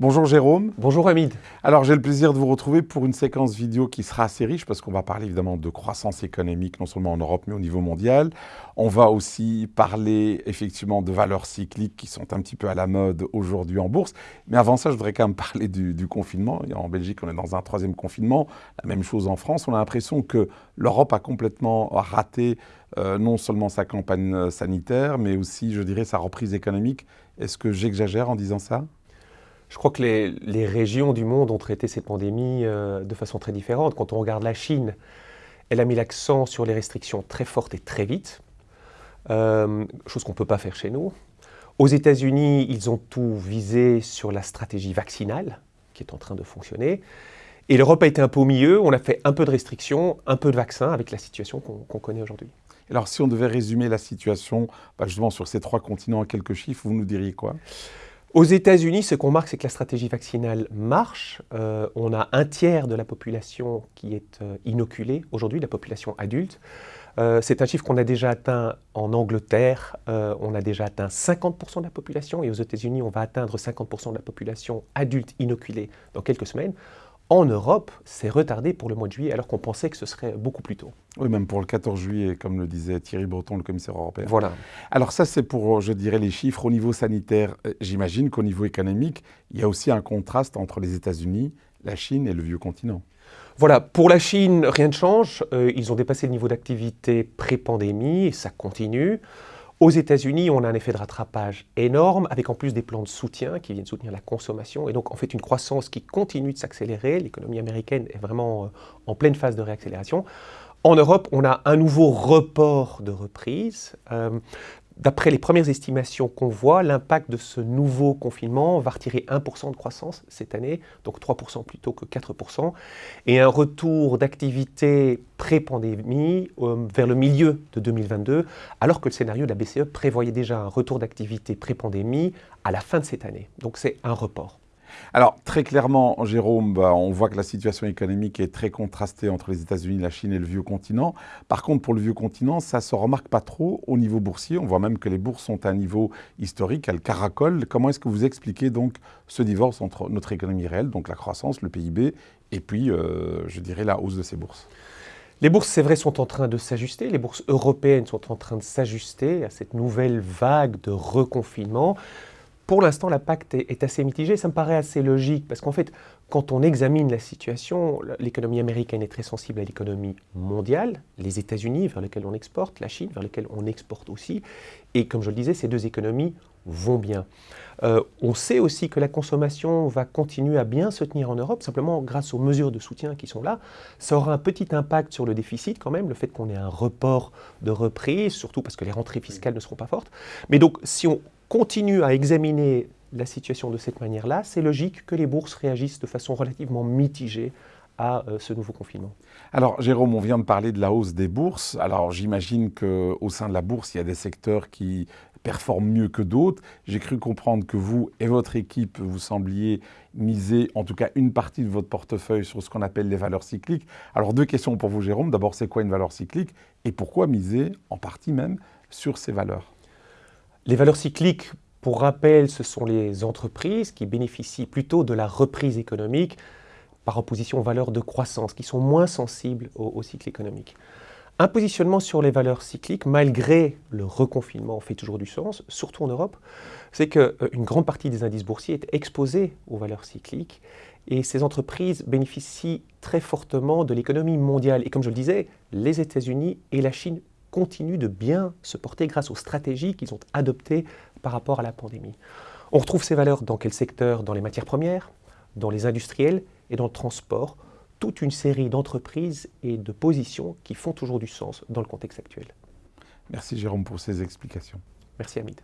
Bonjour Jérôme. Bonjour Hamid. Alors j'ai le plaisir de vous retrouver pour une séquence vidéo qui sera assez riche parce qu'on va parler évidemment de croissance économique non seulement en Europe mais au niveau mondial. On va aussi parler effectivement de valeurs cycliques qui sont un petit peu à la mode aujourd'hui en bourse. Mais avant ça je voudrais quand même parler du, confinement. En Belgique on est dans un troisième confinement. La même chose en France. On a l'impression que l'Europe a complètement raté euh, non seulement sa campagne euh, sanitaire mais aussi je dirais sa reprise économique. Est-ce que j'exagère en disant ça? Je crois que les, régions du monde ont traité cette pandémie euh, de façon très différente. Quand on regarde la Chine, elle a mis l'accent sur les restrictions très fortes et très vite, euh, chose qu'on ne peut pas faire chez nous. Aux États-Unis, ils ont tout visé sur la stratégie vaccinale, qui est en train de fonctionner. Et l'Europe a été un peu au milieu, on a fait un peu de restrictions, un peu de vaccins avec la situation qu'on connaît aujourd'hui. Alors si on devait résumer la situation bah, justement sur ces trois continents en quelques chiffres, vous nous diriez quoi? Aux États-Unis, ce qu'on marque, c'est que la stratégie vaccinale marche. Euh, on a un tiers de la population qui est euh, inoculée aujourd'hui, la population adulte. Euh, c'est un chiffre qu'on a déjà atteint en Angleterre. on a déjà atteint 50% de la population. Et aux États-Unis, on va atteindre 50% de la population adulte inoculée dans quelques semaines. En Europe, c'est retardé pour le mois de juillet, alors qu'on pensait que ce serait beaucoup plus tôt. Oui, même pour le 14 juillet, comme le disait Thierry Breton, le commissaire européen. Voilà. Alors ça, c'est pour, je dirais, les chiffres au niveau sanitaire. Euh, j'imagine qu'au niveau économique, il y a aussi un contraste entre les États-Unis, la Chine et le vieux continent. Voilà, pour la Chine, rien ne change. Euh, ils ont dépassé le niveau d'activité pré-pandémie et ça continue. Aux États-Unis, on a un effet de rattrapage énorme, avec en plus des plans de soutien qui viennent soutenir la consommation, et donc en fait une croissance qui continue de s'accélérer. L'économie américaine est vraiment euh, en pleine phase de réaccélération. En Europe, on a un nouveau report de reprise. Euh, D'après les premières estimations qu'on voit, l'impact de ce nouveau confinement va retirer 1% de croissance cette année, donc 3% plutôt que 4%, et un retour d'activité pré-pandémie euh, vers le milieu de 2022, alors que le scénario de la BCE prévoyait déjà un retour d'activité pré-pandémie à la fin de cette année. Donc c'est un report. Alors, très clairement, Jérôme, bah, on voit que la situation économique est très contrastée entre les États-Unis, la Chine et le vieux continent. Par contre, pour le vieux continent, ça ne se remarque pas trop au niveau boursier. On voit même que les bourses sont à un niveau historique, elles caracolent. Comment est-ce que vous expliquez donc ce divorce entre notre économie réelle, donc la croissance, le PIB, et puis, euh, je dirais, la hausse de ces bourses? Les bourses, c'est vrai, sont en train de s'ajuster. Les bourses européennes sont en train de s'ajuster à cette nouvelle vague de reconfinement pour l'instant, l'impact est, est, assez mitigé. Ça me paraît assez logique parce qu'en fait, quand on examine la situation, l'économie américaine est très sensible à l'économie mondiale, les États-Unis vers lesquels on exporte, la Chine vers lesquels on exporte aussi. Et comme je le disais, ces deux économies vont bien. Euh, on sait aussi que la consommation va continuer à bien se tenir en Europe, simplement grâce aux mesures de soutien qui sont là. Ça aura un petit impact sur le déficit quand même, le fait qu'on ait un report de reprise, surtout parce que les rentrées fiscales ne seront pas fortes. Mais donc, si on continue à examiner la situation de cette manière-là, c'est logique que les bourses réagissent de façon relativement mitigée à euh, ce nouveau confinement. Alors, Jérôme, on vient de parler de la hausse des bourses. Alors, j'imagine qu'au sein de la bourse, il y a des secteurs qui performent mieux que d'autres. J'ai cru comprendre que vous et votre équipe, vous sembliez miser en tout cas une partie de votre portefeuille sur ce qu'on appelle les valeurs cycliques. Alors, deux questions pour vous, Jérôme. D'abord, c'est quoi une valeur cyclique? Et pourquoi miser en partie même sur ces valeurs? Les valeurs cycliques, pour rappel, ce sont les entreprises qui bénéficient plutôt de la reprise économique par opposition aux valeurs de croissance, qui sont moins sensibles au, cycle économique. Un positionnement sur les valeurs cycliques, malgré le reconfinement, fait toujours du sens, surtout en Europe, c'est qu'une euh, grande partie des indices boursiers est exposée aux valeurs cycliques et ces entreprises bénéficient très fortement de l'économie mondiale. Et comme je le disais, les États-Unis et la Chine continuent de bien se porter grâce aux stratégies qu'ils ont adoptées par rapport à la pandémie. On retrouve ces valeurs dans quel secteur? Dans les matières premières, dans les industriels et dans le transport, toute une série d'entreprises et de positions qui font toujours du sens dans le contexte actuel. Merci Jérôme pour ces explications. Merci Hamid.